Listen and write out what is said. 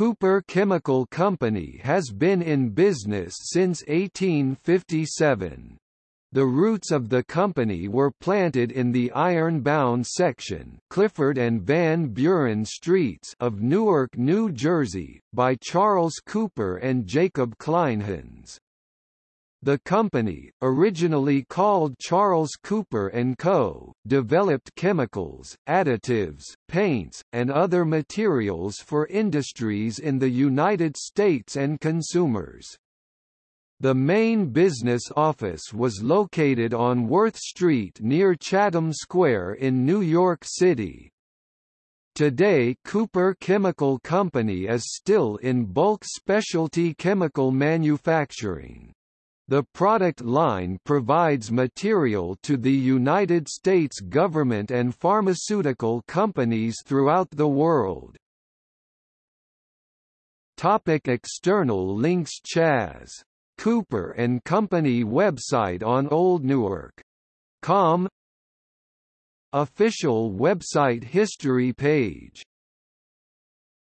Cooper Chemical Company has been in business since 1857. The roots of the company were planted in the Ironbound section Clifford and Van Buren Streets of Newark, New Jersey, by Charles Cooper and Jacob Kleinhans. The company, originally called Charles Cooper & Co., developed chemicals, additives, paints, and other materials for industries in the United States and consumers. The main business office was located on Worth Street near Chatham Square in New York City. Today Cooper Chemical Company is still in bulk specialty chemical manufacturing. The product line provides material to the United States government and pharmaceutical companies throughout the world. Topic external links Chas. Cooper and Company website on Old. Com Official website history page